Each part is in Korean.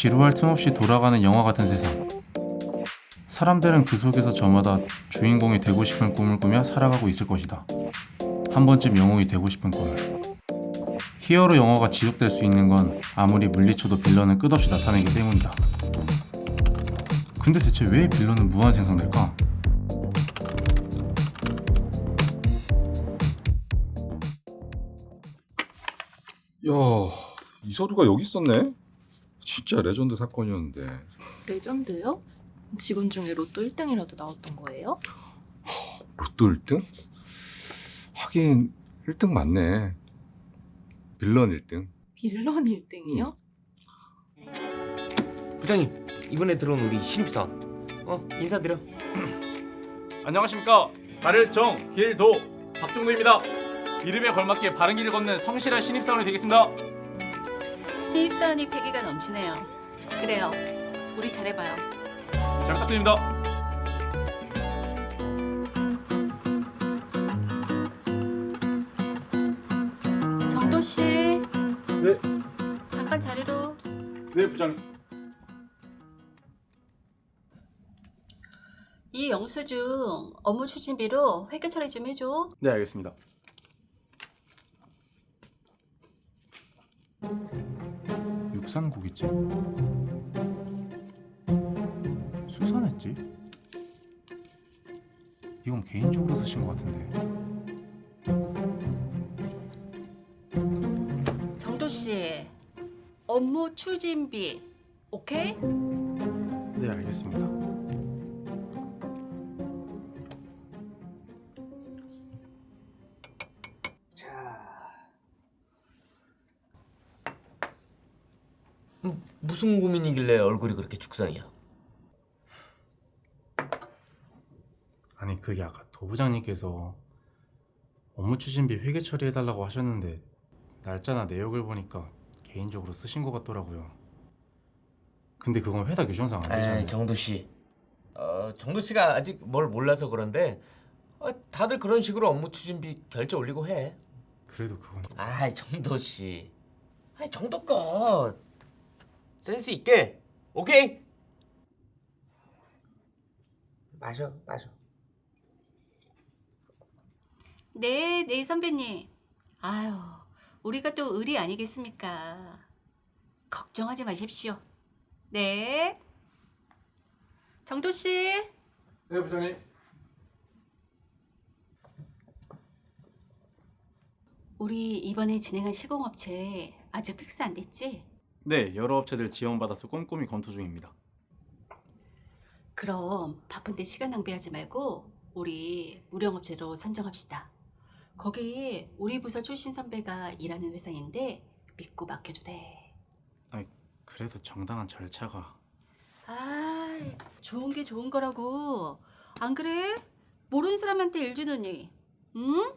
지루할 틈 없이 돌아가는 영화 같은 세상. 사람들은 그 속에서 저마다 주인공이 되고 싶은 꿈을 꾸며 살아가고 있을 것이다. 한 번쯤 영웅이 되고 싶은 꿈을. 히어로 영화가 지속될 수 있는 건 아무리 물리쳐도 빌런은 끝없이 나타내기 때문이다. 근데 대체 왜 빌런은 무한 생성될까? 야, 이 서류가 여기 있었네. 진짜 레전드 사건이었는데. 레전드요? 직원 중에 로또 1등이라도 나왔던 거예요? 로또 1등? 하긴 1등 맞네. 빌런 1등. 빌런 1등이요? 부장님 이번에 들어온 우리 신입사원 어 인사드려 안녕하십니까 나를 정, 길, 도 박종도입니다 이름에 걸맞게 바른 길을 걷는 성실한 신입사원이 되겠습니다 신입사원이 패기가 넘치네요. 그래요. 우리 잘해봐요. 잘 부탁드립니다 정도 씨. 네. 잠깐 자리로. 네 부장님 이 영수증 업무 추진비로 회계 처리 좀 해줘. 네 알겠습니다 육산 고깃집? 수산했지? 이건 개인적으로 쓰신 것 같은데 정도 씨. 업무 추진비. 오케이? 네 알겠습니다 무슨 고민이길래 얼굴이 그렇게 죽상이야? 아니 그게 아까 도부장님께서 업무 추진비 회계 처리해달라고 하셨는데 날짜나 내역을 보니까 개인적으로 쓰신 것 같더라고요. 근데 그건 회사 규정상 안 되잖아요. 에이 정도씨. 어, 정도씨가 아직 뭘 몰라서 그런데 어, 다들 그런 식으로 업무 추진비 결제 올리고 해. 그래도 그건 아이 정도씨. 아이 정도껏 센스 있게 오케이 마셔 마셔 네, 네 선배님. 아유, 우리가 또 의리 아니겠습니까? 걱정하지 마십시오. 네. 정도 씨. 네 부장님. 우리 이번에 진행한 시공업체 아직 fix 안 됐지? 네 여러 업체들 지원받아서 꼼꼼히 검토 중입니다. 그럼 바쁜데 시간 낭비하지 말고 우리 무령업체로 선정합시다. 거기 우리 부서 출신 선배가 일하는 회사인데 믿고 맡겨도 돼. 그래도 정당한 절차가 아, 좋은 게 좋은 거라고. 안 그래? 모르는 사람한테 일 주느니. 응?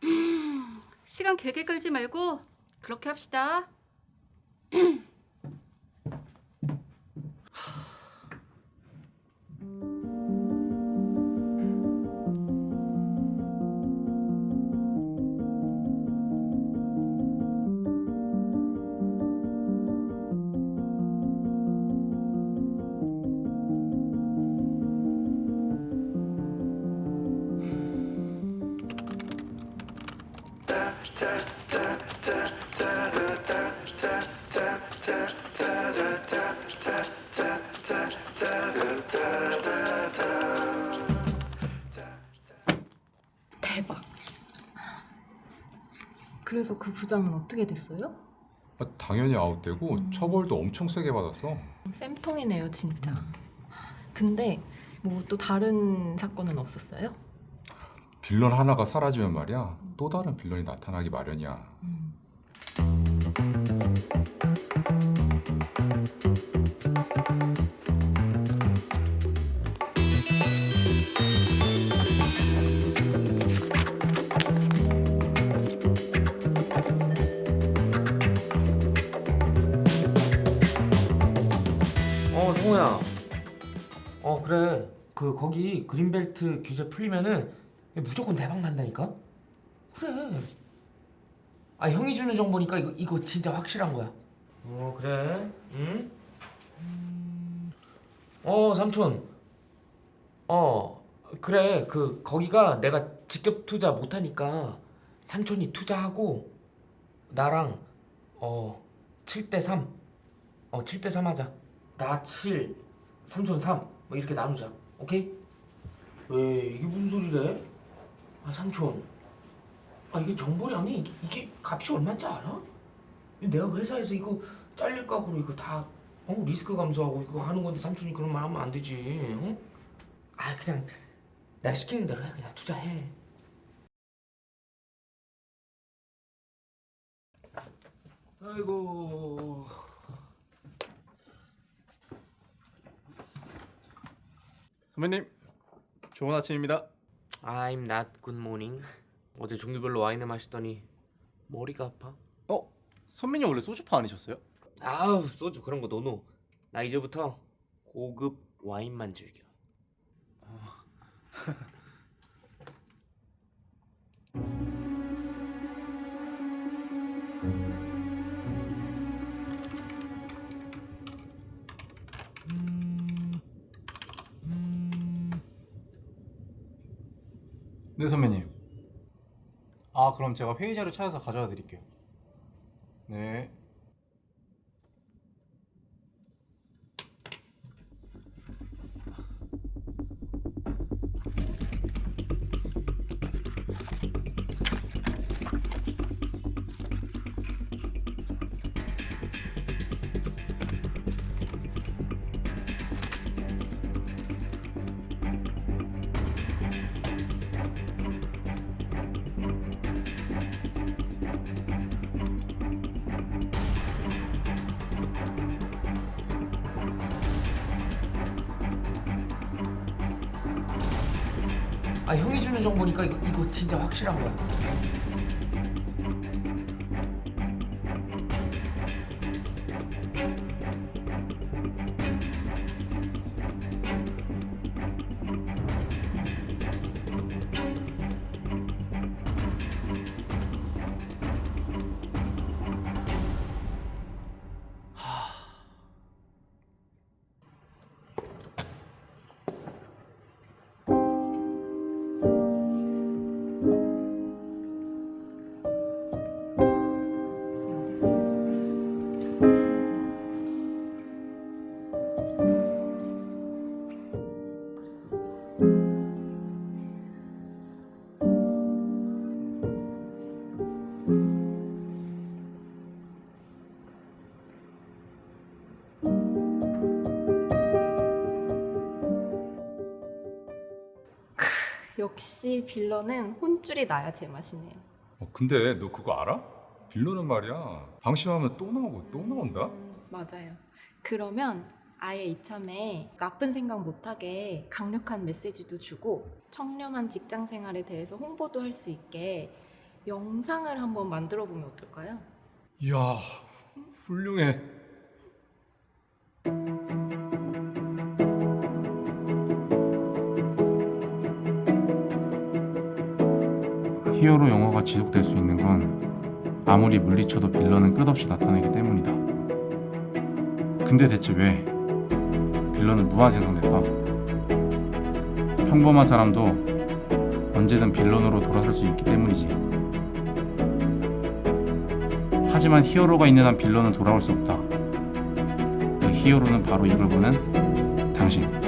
시간 길게 끌지 말고 그렇게 합시다. 대박. 그래서 그 부장은 어떻게 됐어요? 아, 당연히 아웃되고 음. 처벌도 엄청 세게 받았어. 쌤통이네요 진짜. 근데 뭐 또 다른 사건은 없었어요? 빌런 하나가 사라지면 말이야. 또 다른 빌런이 나타나기 마련이야. 음. 그 거기 그린벨트 규제 풀리면은 무조건 대박 난다니까 그래 아 형이 주는 정보니까 이거, 이거 진짜 확실한 거야 어 그래? 응? 어 삼촌. 어 그래 그 거기가 내가 직접 투자 못하니까 삼촌이 투자하고 나랑 어 7대 3. 어 7대 3 하자. 나 7, 삼촌 3. 뭐 이렇게 나누자. 오케이? 왜 이게 무슨 소리래? 아 삼촌. 아 이게 정보리 아니 이게, 이게 값이 얼마인지 알아? 내가 회사에서 이거 잘릴 각오로 이거 다 어? 리스크 감소하고 이거 하는 건데 삼촌이 그런 말 하면 안 되지. 응? 아 그냥 내가 시키는 대로 해 그냥 투자해. 아이고. 선배님, 좋은 아침입니다. I'm not good morning. 어제 종류별로 와인을 마시더니 머리가 아파. 어? 선배님 원래 소주파 아니셨어요? 아우 소주 그런 거 노노. 나 이제부터 고급 와인만 즐겨. 네 선배님. 아 그럼 제가 회의 자료 찾아서 가져다 드릴게요. 네. 아 형이 주는 정보니까 이거, 이거 진짜 확실한 거야. 역시 빌런은 혼줄이 나야 제맛이네요. 어, 근데 너 그거 알아? 빌런은 말이야 방심하면 또 나오고 또 나온다? 음, 맞아요. 그러면 아예 이참에 나쁜 생각 못하게 강력한 메시지도 주고 청렴한 직장 생활에 대해서 홍보도 할 수 있게 영상을 한번 만들어 보면 어떨까요? 이야 훌륭해 히어로 영화가 지속될 수 있는 건 아무리 물리쳐도 빌런은 끝없이 나타나기 때문이다. 근데 대체 왜 빌런은 무한 생성될까? 평범한 사람도 언제든 빌런으로 돌아설 수 있기 때문이지. 하지만 히어로가 있는 한 빌런은 돌아올 수 없다. 그 히어로는 바로 이걸 보는 당신.